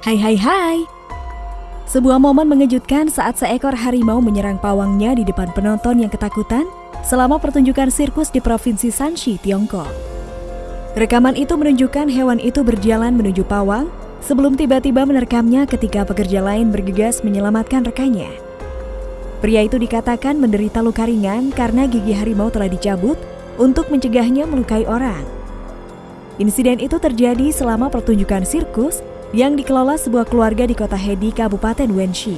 Hai hai hai. Sebuah momen mengejutkan saat seekor harimau menyerang pawangnya di depan penonton yang ketakutan selama pertunjukan sirkus di Provinsi Shanxi, Tiongkok. Rekaman itu menunjukkan hewan itu berjalan menuju pawang sebelum tiba-tiba menerkamnya ketika pekerja lain bergegas menyelamatkan rekannya. Pria itu dikatakan menderita luka ringan karena gigi harimau telah dicabut untuk mencegahnya melukai orang. Insiden itu terjadi selama pertunjukan sirkus yang dikelola sebuah keluarga di kota Hedi, Kabupaten Wenshi.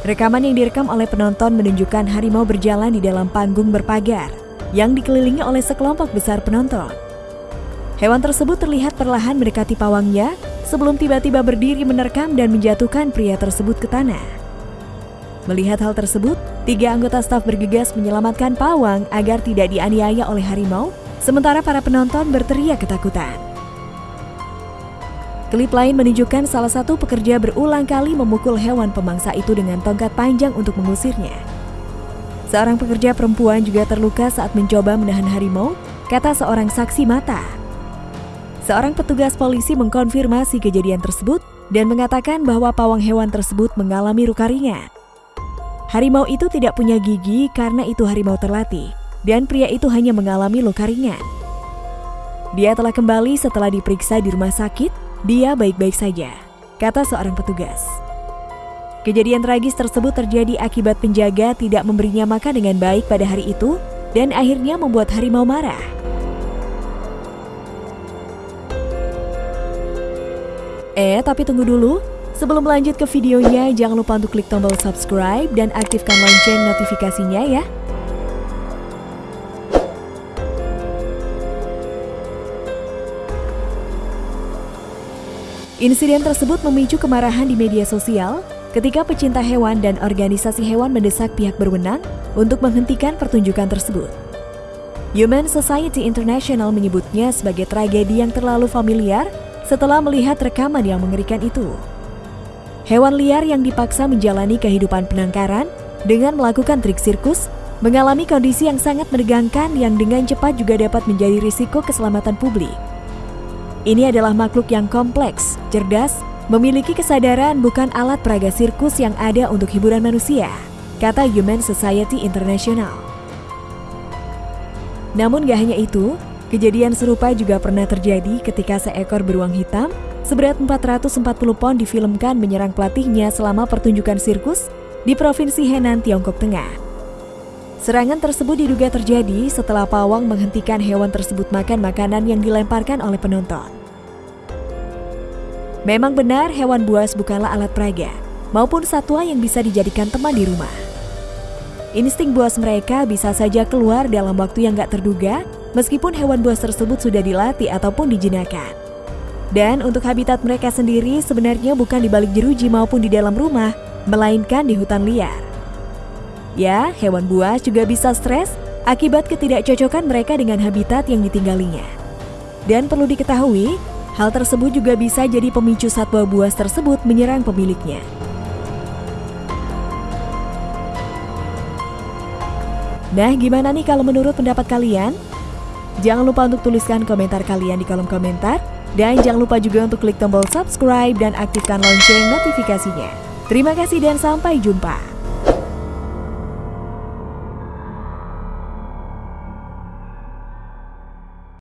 Rekaman yang direkam oleh penonton menunjukkan harimau berjalan di dalam panggung berpagar yang dikelilingi oleh sekelompok besar penonton. Hewan tersebut terlihat perlahan mendekati pawangnya sebelum tiba-tiba berdiri menerkam dan menjatuhkan pria tersebut ke tanah. Melihat hal tersebut, tiga anggota staf bergegas menyelamatkan pawang agar tidak dianiaya oleh harimau, sementara para penonton berteriak ketakutan. Klip lain menunjukkan salah satu pekerja berulang kali memukul hewan pemangsa itu dengan tongkat panjang untuk mengusirnya. Seorang pekerja perempuan juga terluka saat mencoba menahan harimau, kata seorang saksi mata. Seorang petugas polisi mengkonfirmasi kejadian tersebut dan mengatakan bahwa pawang hewan tersebut mengalami luka ringan. Harimau itu tidak punya gigi karena itu harimau terlatih, dan pria itu hanya mengalami luka ringan. Dia telah kembali setelah diperiksa di rumah sakit dia baik-baik saja, kata seorang petugas. Kejadian tragis tersebut terjadi akibat penjaga tidak memberinya makan dengan baik pada hari itu dan akhirnya membuat harimau marah. Eh, tapi tunggu dulu. Sebelum lanjut ke videonya, jangan lupa untuk klik tombol subscribe dan aktifkan lonceng notifikasinya ya. Insiden tersebut memicu kemarahan di media sosial ketika pecinta hewan dan organisasi hewan mendesak pihak berwenang untuk menghentikan pertunjukan tersebut. Human Society International menyebutnya sebagai tragedi yang terlalu familiar setelah melihat rekaman yang mengerikan itu. Hewan liar yang dipaksa menjalani kehidupan penangkaran dengan melakukan trik sirkus mengalami kondisi yang sangat menegangkan yang dengan cepat juga dapat menjadi risiko keselamatan publik. Ini adalah makhluk yang kompleks, cerdas, memiliki kesadaran bukan alat peraga sirkus yang ada untuk hiburan manusia, kata Human Society International. Namun gak hanya itu, kejadian serupa juga pernah terjadi ketika seekor beruang hitam seberat 440 pon difilmkan menyerang pelatihnya selama pertunjukan sirkus di Provinsi Henan, Tiongkok Tengah. Serangan tersebut diduga terjadi setelah pawang menghentikan hewan tersebut makan makanan yang dilemparkan oleh penonton. Memang benar hewan buas bukanlah alat peraga, maupun satwa yang bisa dijadikan teman di rumah. Insting buas mereka bisa saja keluar dalam waktu yang gak terduga, meskipun hewan buas tersebut sudah dilatih ataupun dijinakan. Dan untuk habitat mereka sendiri sebenarnya bukan di balik jeruji maupun di dalam rumah, melainkan di hutan liar. Ya, hewan buas juga bisa stres akibat ketidakcocokan mereka dengan habitat yang ditinggalinya. Dan perlu diketahui, Hal tersebut juga bisa jadi pemicu satwa buas tersebut menyerang pemiliknya. Nah, gimana nih kalau menurut pendapat kalian? Jangan lupa untuk tuliskan komentar kalian di kolom komentar. Dan jangan lupa juga untuk klik tombol subscribe dan aktifkan lonceng notifikasinya. Terima kasih dan sampai jumpa.